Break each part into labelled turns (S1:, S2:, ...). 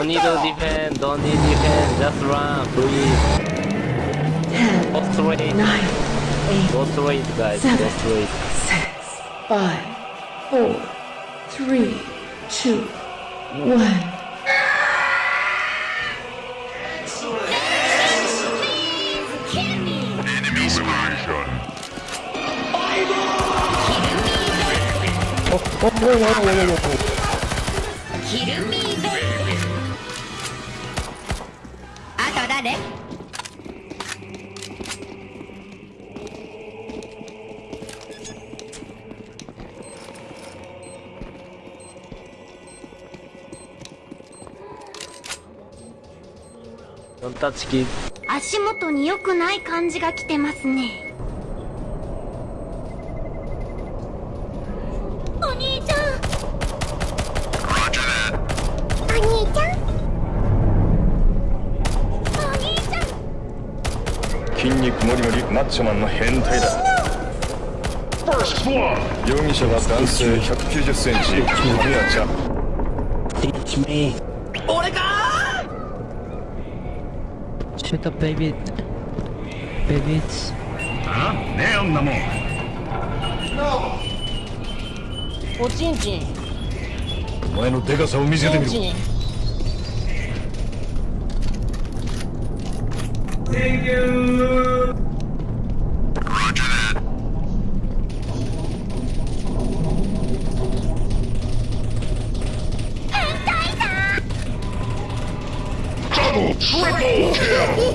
S1: Don't need to defend, don't need defend, just run, please. Ten, go straight.
S2: Nine, eight,
S1: go straight, guys,
S2: seven, go
S1: straight.
S2: Six, five, four, three, two, one.
S1: Oh, oh, oh, oh, oh, oh, oh.
S3: 足元に良くない感じが来てますね
S4: ッチマンの変態だ容疑者は男性1 9 0ンチキちゃ
S1: んデ
S5: ィッチミか
S4: ーシュートベイビーベイビー
S6: おちんちん
S4: お前のデカさを見せて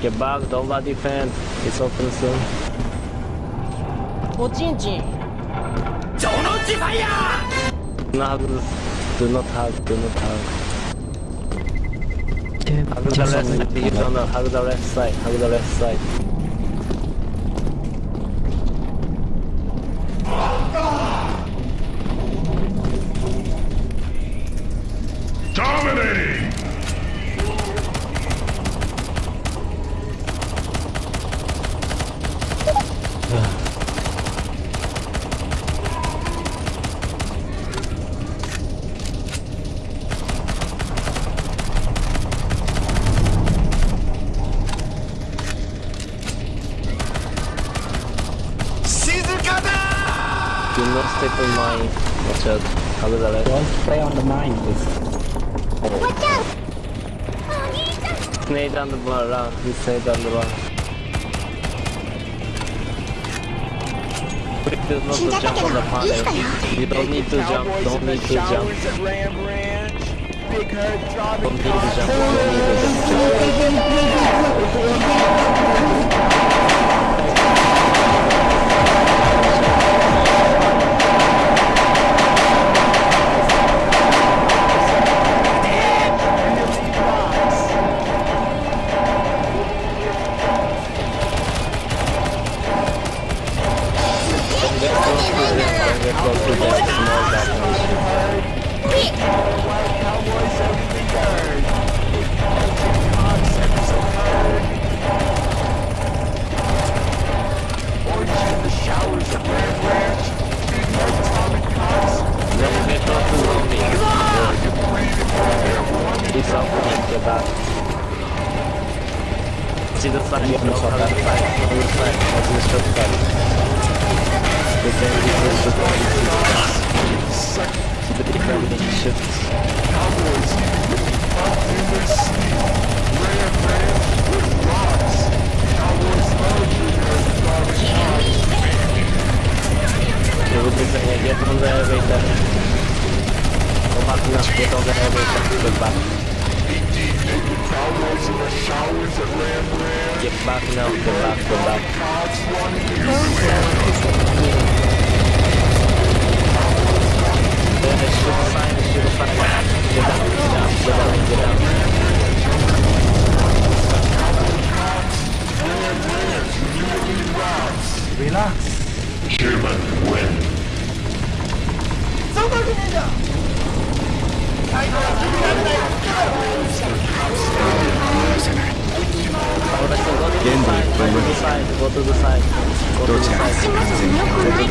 S1: Get back, don't let defend. It's open soon.
S6: Pochinchi! Jononji fire!
S1: No, do not hug, do not hug. Hug the left side, you don't know. Hug the left side, hug the left side. people mine. Watch out. How did I
S3: Don't play on the mine, please. Watch
S1: out! Nade on the bar, round. He's nade on the bar. There's no to jump on the panel. You, you don't need to jump. Don't need to jump. Don't need to jump. Don't need to jump. See the flag. Yeah, no, sorry. The flag. The flag. The
S4: flag.
S1: The flag. The flag. The
S3: flag.
S1: The flag. The flag. The flag. The flag. The flag. The flag. to Shoot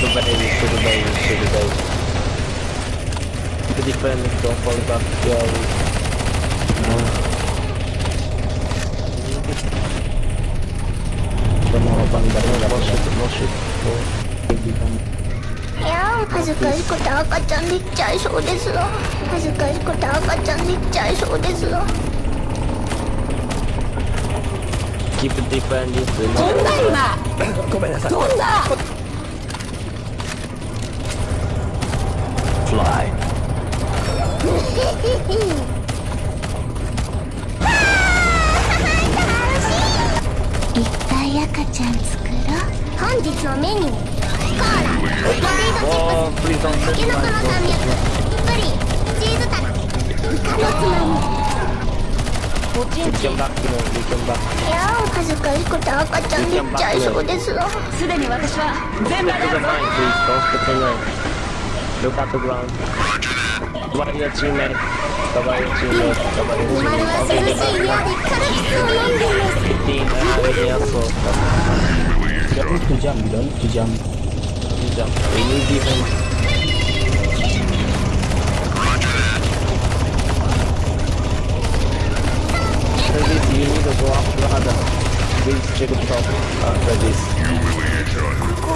S1: the baby, shoot the baby, shoot the baby. defending, don't fall back. Yeah, we... No.
S3: いや恥ずかしくて赤ちゃんでっちゃいそうですわ恥ずかしくて赤ちゃんでっちゃいそうですわ
S1: Keep defending
S3: 飛んだ今
S1: ごめんなさい
S3: 飛んだ
S1: Fly
S3: いっぱい赤ちゃん作ろう本日のメニューコーラポテイトチップスタケノコの山脈プリンチーズタライカのつまみ
S6: おちんちん
S1: バッキ
S3: いやお恥ずかしくて赤ちゃんっちゃいそうですわ
S6: すでに私は全
S1: 部だよ Look at t h Somebody your teammate. Somebody your teammate. Somebody your teammate.
S3: Okay, get back. 15, ah, really helpful. You
S1: don't need to jump,
S7: you don't need to jump.
S1: You jump. We need defense. Freddy's, you need to go after
S3: the
S7: other. Please check it out, uh, Freddy's.
S1: You will be shot.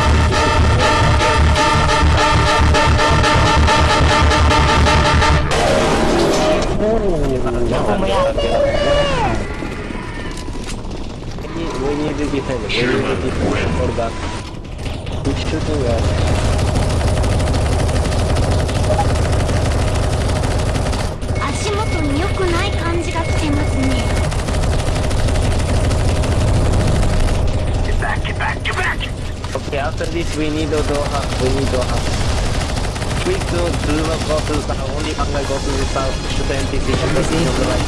S1: Вы не бегите, вы не бегите, мордак. Ты что ты говоришь? After this, we need Doha. We need Doha. We still do not go the south, only Angla go to the south, shoot the NPC, shoot the NPC on the right.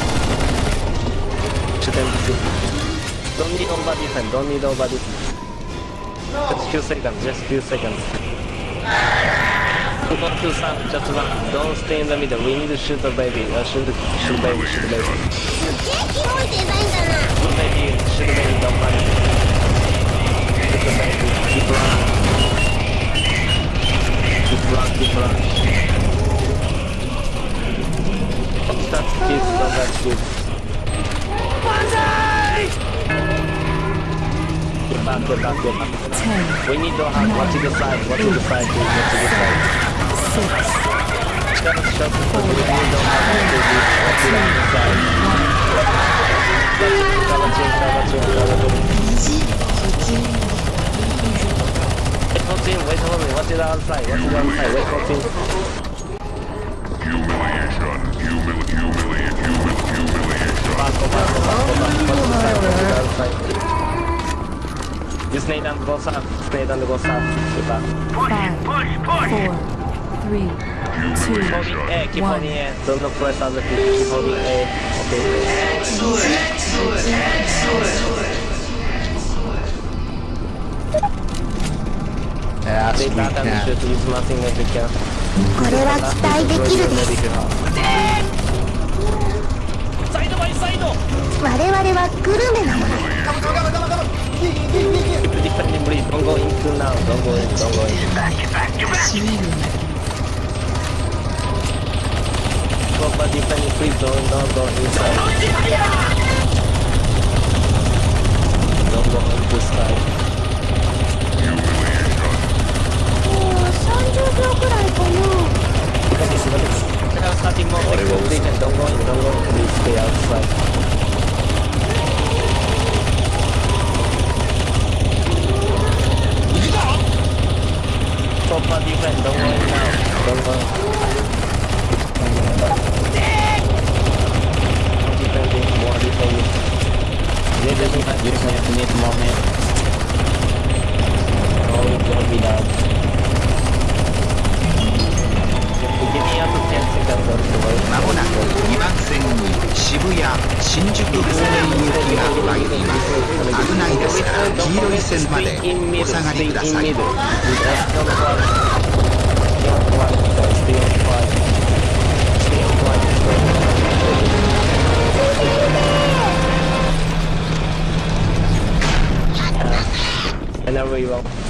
S1: Shoot the NPC. Don't need over defense, don't need over defense. No. Just few seconds, just few seconds. Go to south, just run. Don't stay in the middle, we need to shoot the baby, uh, shoot the shoot baby, shoot the baby. Shoot baby, shoot baby, don't panic. Shoot the baby, keep running. We need your hand. Watch to the side, watch to the side, please. to the side. Six. Shut up, shut up. We need your hand. Watch to the side. Watch to the side. Watch to one fly, watch one fly, wait for me.
S4: Humiliation, Humil. humiliation, Humil. humiliation.
S1: Back, go back, go back, go back, You snake and go south, snake and go south, go back.
S2: Five, push, push, four, three, two,
S1: one. Keep
S2: on
S1: the air, don't look for us other people, keep on
S5: the
S1: air. Okay.
S5: Do
S1: it, do it, That's we can't.
S3: これは期待できるです。我々はグルメなの
S1: だ。Don't go in too now. Don't go in. Don't go in. Get back. Get back. Get back. Go for defending free zone. Don't go inside. Don't go into side. Jadi saya punya semua starting 戦
S8: までお下がりください。
S7: And then we will.